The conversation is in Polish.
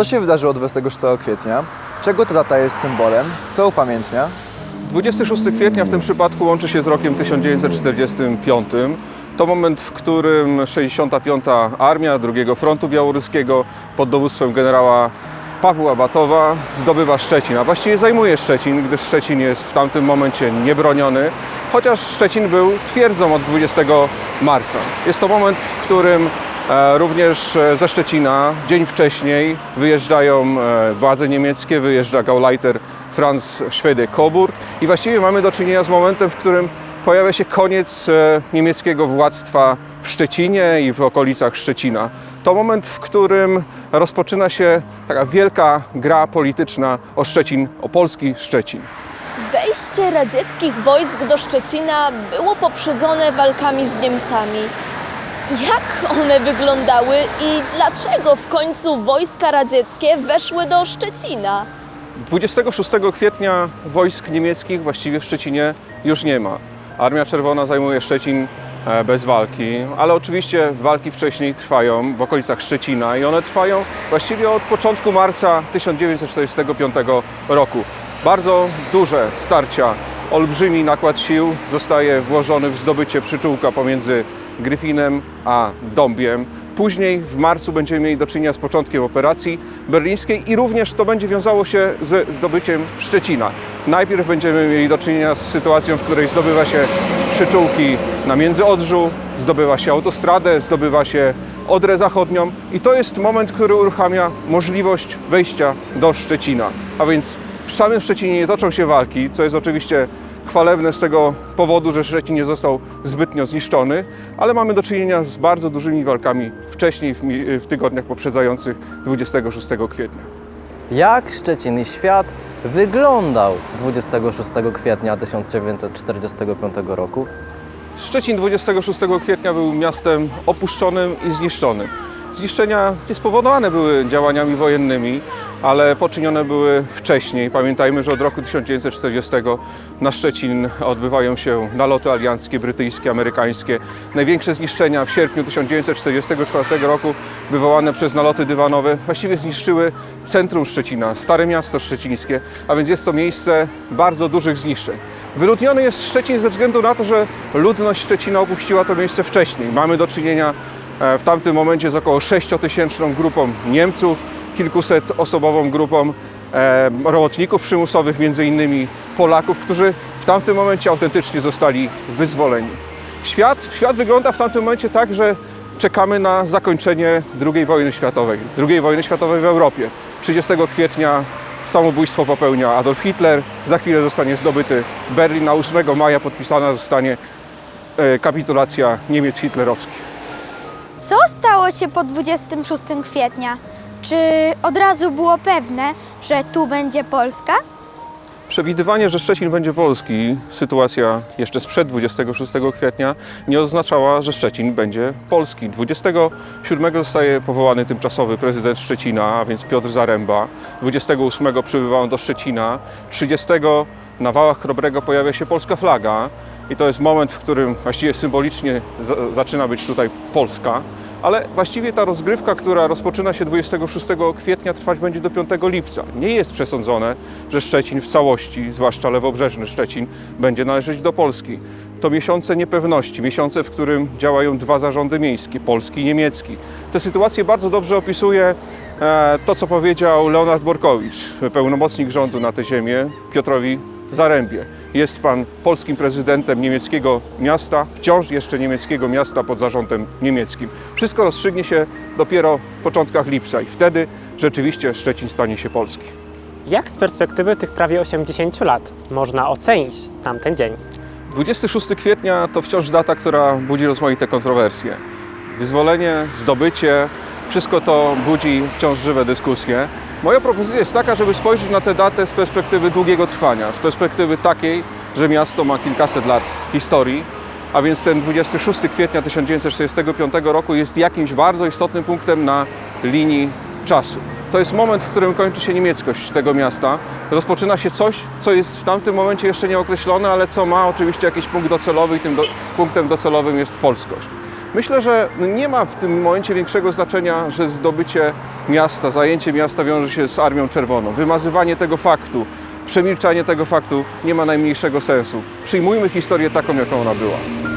Co się wydarzyło 26 kwietnia? Czego ta data jest symbolem? Co upamiętnia? 26 kwietnia w tym przypadku łączy się z rokiem 1945. To moment, w którym 65. Armia II Frontu Białoruskiego pod dowództwem generała Pawła Batowa zdobywa Szczecin, a właściwie zajmuje Szczecin, gdyż Szczecin jest w tamtym momencie niebroniony, chociaż Szczecin był twierdzą od 20 marca. Jest to moment, w którym Również e, ze Szczecina dzień wcześniej wyjeżdżają e, władze niemieckie, wyjeżdża Gauleiter Franz Schwede-Coburg i właściwie mamy do czynienia z momentem, w którym pojawia się koniec e, niemieckiego władztwa w Szczecinie i w okolicach Szczecina. To moment, w którym rozpoczyna się taka wielka gra polityczna o Szczecin, o polski Szczecin. Wejście radzieckich wojsk do Szczecina było poprzedzone walkami z Niemcami. Jak one wyglądały i dlaczego w końcu wojska radzieckie weszły do Szczecina? 26 kwietnia wojsk niemieckich właściwie w Szczecinie już nie ma. Armia Czerwona zajmuje Szczecin e, bez walki, ale oczywiście walki wcześniej trwają w okolicach Szczecina i one trwają właściwie od początku marca 1945 roku. Bardzo duże starcia, olbrzymi nakład sił zostaje włożony w zdobycie przyczółka pomiędzy Gryfinem a Dąbiem. Później w marcu będziemy mieli do czynienia z początkiem operacji berlińskiej i również to będzie wiązało się z zdobyciem Szczecina. Najpierw będziemy mieli do czynienia z sytuacją, w której zdobywa się przyczółki na Międzyodrzu, zdobywa się autostradę, zdobywa się Odrę Zachodnią i to jest moment, który uruchamia możliwość wejścia do Szczecina. A więc w samym Szczecinie nie toczą się walki, co jest oczywiście chwalebne z tego powodu, że Szczecin nie został zbytnio zniszczony, ale mamy do czynienia z bardzo dużymi walkami wcześniej, w, tygodniach poprzedzających 26 kwietnia. Jak Szczecin i świat wyglądał 26 kwietnia 1945 roku? Szczecin 26 kwietnia był miastem opuszczonym i zniszczonym. Zniszczenia nie spowodowane były działaniami wojennymi, ale poczynione były wcześniej. Pamiętajmy, że od roku 1940 na Szczecin odbywają się naloty alianckie, brytyjskie, amerykańskie. Największe zniszczenia w sierpniu 1944 roku wywołane przez naloty dywanowe właściwie zniszczyły centrum Szczecina, Stare Miasto Szczecińskie, a więc jest to miejsce bardzo dużych zniszczeń. Wyludniony jest Szczecin ze względu na to, że ludność Szczecina opuściła to miejsce wcześniej. Mamy do czynienia w tamtym momencie z około 6-tysięczną grupą Niemców, kilkuset osobową grupą e, robotników przymusowych, między innymi Polaków, którzy w tamtym momencie autentycznie zostali wyzwoleni. Świat, świat wygląda w tamtym momencie tak, że czekamy na zakończenie II wojny światowej, II wojny światowej w Europie. 30 kwietnia samobójstwo popełnia Adolf Hitler, za chwilę zostanie zdobyty Berlin, a 8 maja podpisana zostanie e, kapitulacja Niemiec hitlerowskich. Co stało się po 26 kwietnia? Czy od razu było pewne, że tu będzie Polska? Przewidywanie, że Szczecin będzie polski, sytuacja jeszcze sprzed 26 kwietnia, nie oznaczała, że Szczecin będzie polski. 27 zostaje powołany tymczasowy prezydent Szczecina, a więc Piotr Zaręba. 28 przybywa on do Szczecina. 30 na wałach Chrobrego pojawia się polska flaga i to jest moment, w którym właściwie symbolicznie za- zaczyna być tutaj Polska. Ale właściwie ta rozgrywka, która rozpoczyna się 26 kwietnia, trwać będzie do 5 lipca. Nie jest przesądzone, że Szczecin w całości, zwłaszcza lewobrzeżny Szczecin, będzie należeć do Polski. To miesiące niepewności, miesiące, w którym działają dwa zarządy miejskie, polski i niemiecki. Tę sytuację bardzo dobrze opisuje e, to, co powiedział Leonard Borkowicz, pełnomocnik rządu na tę ziemię, Piotrowi Zarębie. Jest pan polskim prezydentem niemieckiego miasta, wciąż jeszcze niemieckiego miasta pod zarządem niemieckim. Wszystko rozstrzygnie się dopiero w początkach lipca i wtedy rzeczywiście Szczecin stanie się polski. Jak z perspektywy tych prawie 80 lat można ocenić tamten dzień? 26 kwietnia to wciąż data, która budzi rozmaite kontrowersje. Wyzwolenie, zdobycie, wszystko to budzi wciąż żywe dyskusje. Moja propozycja jest taka, żeby spojrzeć na tę datę z perspektywy długiego trwania, z perspektywy takiej, że miasto ma kilkaset lat historii, a więc ten 26 kwietnia 1945 roku jest jakimś bardzo istotnym punktem na linii czasu. To jest moment, w którym kończy się niemieckość tego miasta. Rozpoczyna się coś, co jest w tamtym momencie jeszcze nieokreślone, ale co ma oczywiście jakiś punkt docelowy i tym do, punktem docelowym jest polskość. Myślę, że nie ma w tym momencie większego znaczenia, że zdobycie miasta, zajęcie miasta wiąże się z Armią Czerwoną. Wymazywanie tego faktu, przemilczanie tego faktu nie ma najmniejszego sensu. Przyjmujmy historię taką, jaką ona była.